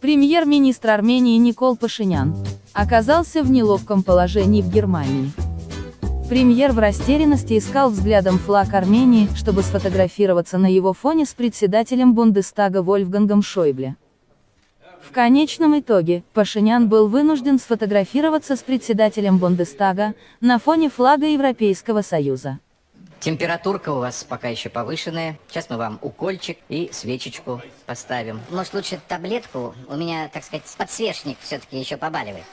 Премьер-министр Армении Никол Пашинян оказался в неловком положении в Германии. Премьер в растерянности искал взглядом флаг Армении, чтобы сфотографироваться на его фоне с председателем Бундестага Вольфгангом Шойбле. В конечном итоге, Пашинян был вынужден сфотографироваться с председателем Бундестага, на фоне флага Европейского Союза. Температурка у вас пока еще повышенная. Сейчас мы вам укольчик и свечечку поставим. Может, лучше таблетку? У меня, так сказать, подсвечник все-таки еще побаливает.